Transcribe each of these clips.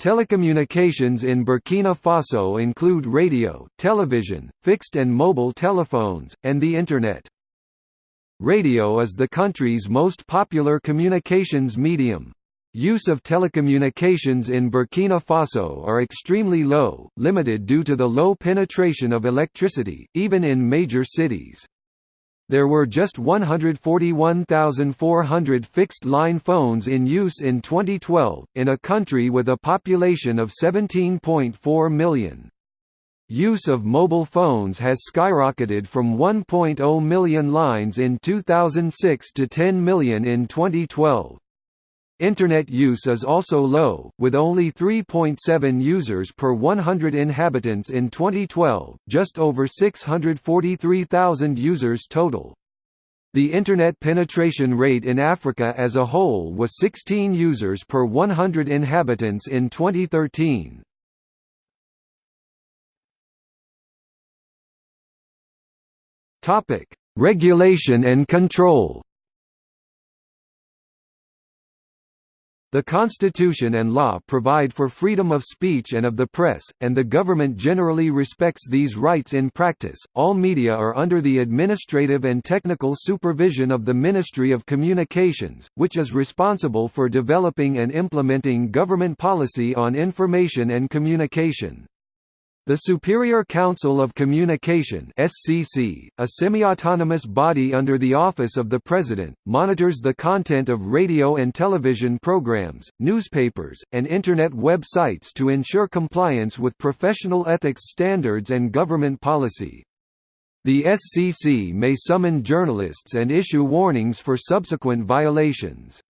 Telecommunications in Burkina Faso include radio, television, fixed and mobile telephones, and the Internet. Radio is the country's most popular communications medium. Use of telecommunications in Burkina Faso are extremely low, limited due to the low penetration of electricity, even in major cities. There were just 141,400 fixed-line phones in use in 2012, in a country with a population of 17.4 million. Use of mobile phones has skyrocketed from 1.0 million lines in 2006 to 10 million in 2012. Internet use is also low, with only 3.7 users per 100 inhabitants in 2012, just over 643,000 users total. The Internet penetration rate in Africa as a whole was 16 users per 100 inhabitants in 2013. Regulation and control The Constitution and law provide for freedom of speech and of the press, and the government generally respects these rights in practice. All media are under the administrative and technical supervision of the Ministry of Communications, which is responsible for developing and implementing government policy on information and communication. The Superior Council of Communication (SCC), a semi-autonomous body under the office of the President, monitors the content of radio and television programs, newspapers, and internet websites to ensure compliance with professional ethics standards and government policy. The SCC may summon journalists and issue warnings for subsequent violations.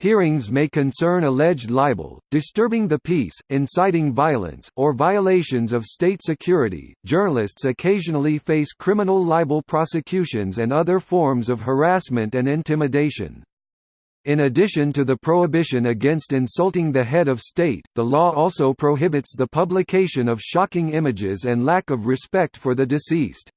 Hearings may concern alleged libel, disturbing the peace, inciting violence, or violations of state security. Journalists occasionally face criminal libel prosecutions and other forms of harassment and intimidation. In addition to the prohibition against insulting the head of state, the law also prohibits the publication of shocking images and lack of respect for the deceased.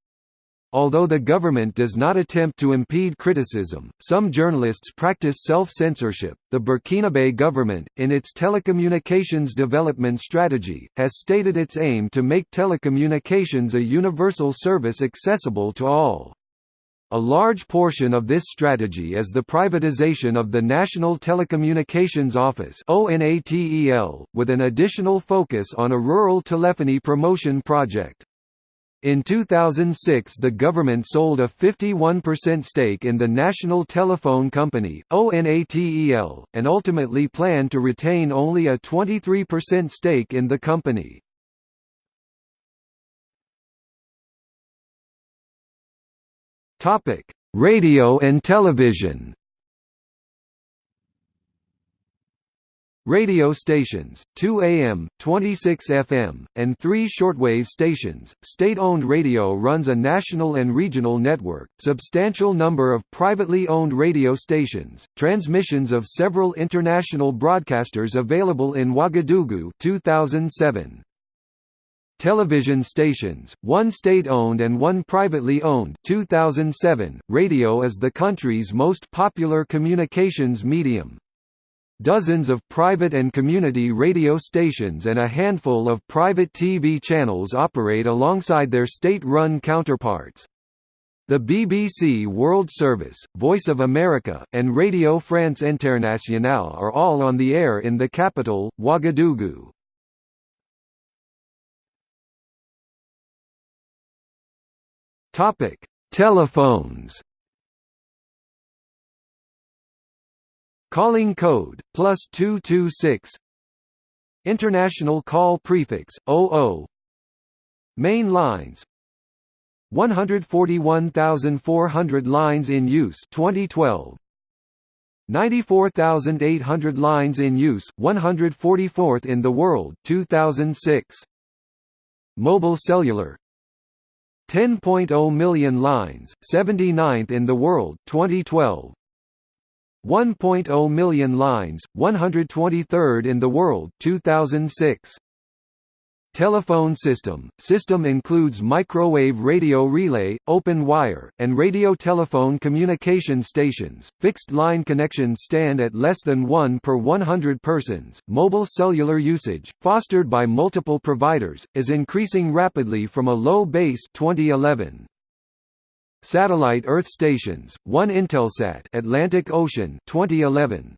Although the government does not attempt to impede criticism, some journalists practice self-censorship. The Burkinabe government, in its telecommunications development strategy, has stated its aim to make telecommunications a universal service accessible to all. A large portion of this strategy is the privatization of the National Telecommunications Office with an additional focus on a rural telephony promotion project. In 2006 the government sold a 51% stake in the National Telephone Company ONATEL, and ultimately planned to retain only a 23% stake in the company. Radio and television Radio stations, 2 AM, 26 FM, and 3 shortwave stations. State-owned radio runs a national and regional network, substantial number of privately owned radio stations, transmissions of several international broadcasters available in Ouagadougou 2007. Television stations, one state-owned and one privately owned 2007. Radio is the country's most popular communications medium. Dozens of private and community radio stations and a handful of private TV channels operate alongside their state-run counterparts. The BBC World Service, Voice of America, and Radio France Internationale are all on the air in the capital, Ouagadougou. Telephones Calling code, plus 226 International call prefix, 00 Main lines. 141,400 lines in use 2012 94,800 lines in use 144th in the world 2006 Mobile cellular. 10.0 million lines 79th in the world 2012 1.0 million lines, 123rd in the world 2006. Telephone system – System includes microwave radio relay, open wire, and radio telephone communication stations. Fixed line connections stand at less than 1 per 100 persons. Mobile cellular usage, fostered by multiple providers, is increasing rapidly from a low base 2011. Satellite Earth stations, 1 Intelsat Atlantic Ocean 2011,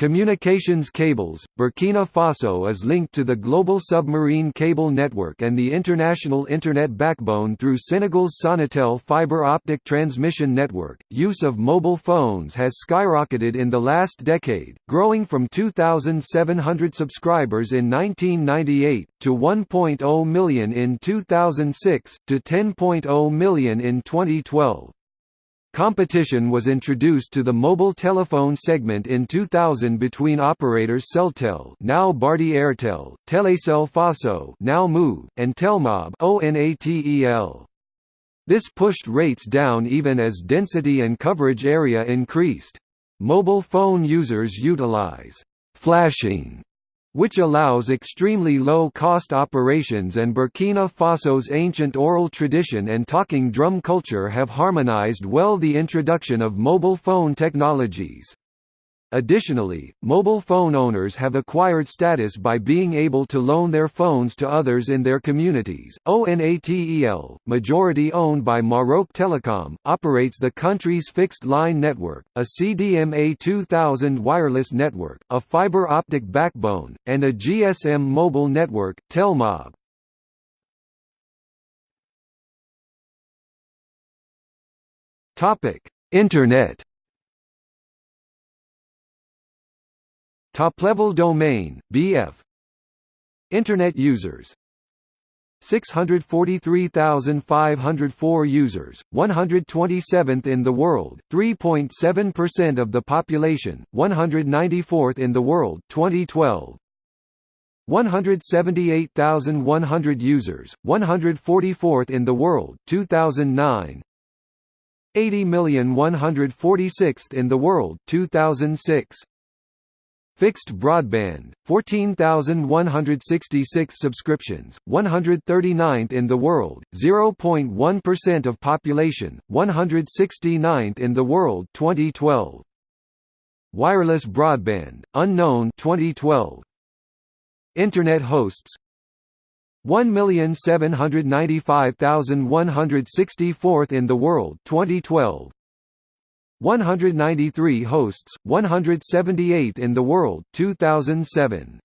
Communications cables – Burkina Faso is linked to the global submarine cable network and the international Internet backbone through Senegal's Sonatel fiber optic transmission network. Use of mobile phones has skyrocketed in the last decade, growing from 2,700 subscribers in 1998, to 1.0 million in 2006, to 10.0 million in 2012. Competition was introduced to the mobile telephone segment in 2000 between operators Celtel, now Bharti Airtel, Telecel Faso, now Moov, and Telmob. This pushed rates down even as density and coverage area increased. Mobile phone users utilize flashing which allows extremely low-cost operations and Burkina Faso's ancient oral tradition and talking drum culture have harmonized well the introduction of mobile phone technologies. Additionally, mobile phone owners have acquired status by being able to loan their phones to others in their communities. ONATEL, majority owned by Maroc Telecom, operates the country's fixed line network, a CDMA 2000 wireless network, a fiber optic backbone, and a GSM mobile network, Telmob. Topic: Internet Top-level domain, BF Internet users 643,504 users, 127th in the world, 3.7% of the population, 194th in the world 2012. 178,100 users, 144th in the world 2009. 80,146th in the world 2006. Fixed broadband, 14,166 subscriptions, 139th in the world, 0.1% of population, 169th in the world 2012. Wireless broadband, unknown 2012. Internet hosts 1,795,164th in the world 2012 193 hosts, 178 in the world 2007.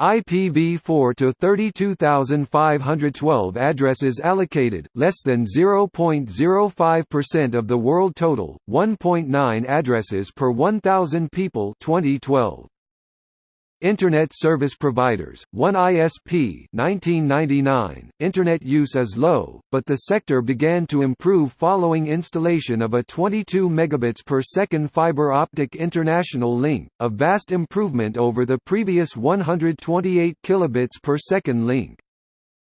IPv4 to 32,512 addresses allocated, less than 0.05% of the world total, 1.9 addresses per 1,000 people 2012. Internet Service Providers, 1 ISP 1999. Internet use is low, but the sector began to improve following installation of a 22 megabits per second fiber optic international link, a vast improvement over the previous 128 kilobits per second link.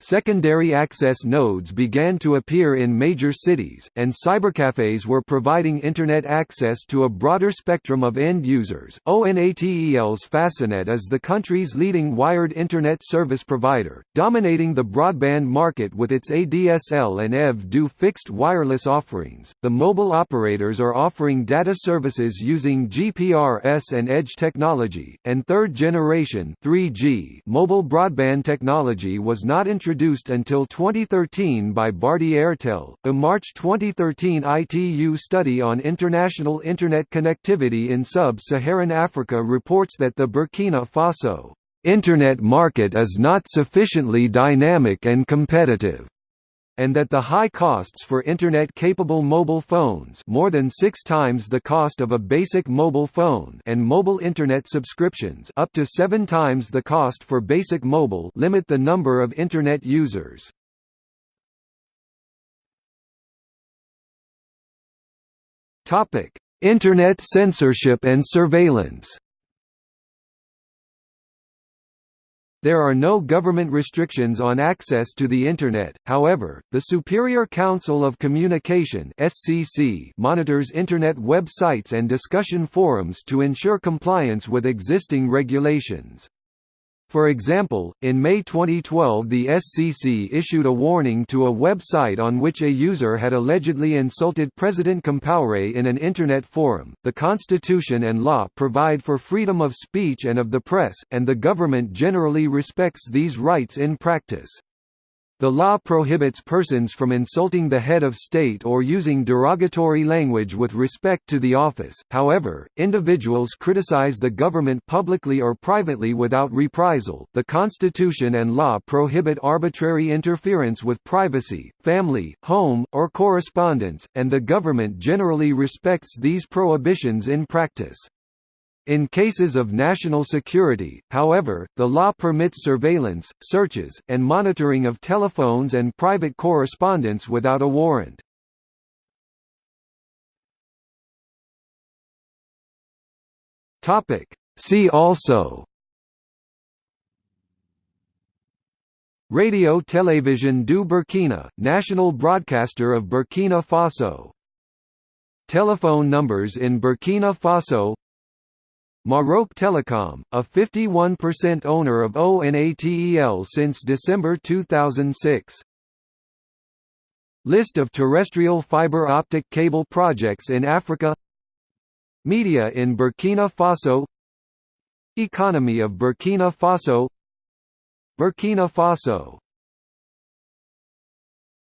Secondary access nodes began to appear in major cities, and cybercafes were providing Internet access to a broader spectrum of end users. ONATEL's FasoNet is the country's leading wired Internet service provider, dominating the broadband market with its ADSL and EV-2 fixed wireless offerings. The mobile operators are offering data services using GPRS and Edge technology, and third generation 3G mobile broadband technology was not introduced introduced until 2013 by Bharti Airtel. A March 2013 ITU study on international Internet connectivity in sub-Saharan Africa reports that the Burkina Faso Internet market is not sufficiently dynamic and competitive and that the high costs for Internet-capable mobile phones more than six times the cost of a basic mobile phone and mobile Internet subscriptions up to seven times the cost for basic mobile limit the number of Internet users. Internet censorship and surveillance There are no government restrictions on access to the Internet, however, the Superior Council of Communication monitors Internet websites and discussion forums to ensure compliance with existing regulations. For example, in May 2012 the SCC issued a warning to a website on which a user had allegedly insulted President Compaoré in an Internet forum. The Constitution and law provide for freedom of speech and of the press, and the government generally respects these rights in practice. The law prohibits persons from insulting the head of state or using derogatory language with respect to the office, however, individuals criticize the government publicly or privately without reprisal. The Constitution and law prohibit arbitrary interference with privacy, family, home, or correspondence, and the government generally respects these prohibitions in practice. In cases of national security, however, the law permits surveillance, searches, and monitoring of telephones and private correspondence without a warrant. See also. Radio Télévision du Burkina, national broadcaster of Burkina Faso. Telephone numbers in Burkina Faso Maroc Telecom, a 51% owner of ONATEL since December 2006. List of terrestrial fiber optic cable projects in Africa. Media in Burkina Faso. Economy of Burkina Faso. Burkina Faso